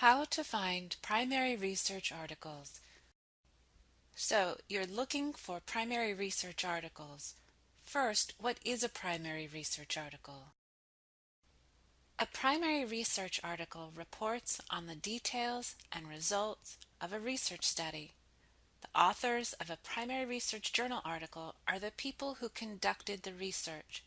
How to find primary research articles. So you're looking for primary research articles. First, what is a primary research article? A primary research article reports on the details and results of a research study. The authors of a primary research journal article are the people who conducted the research.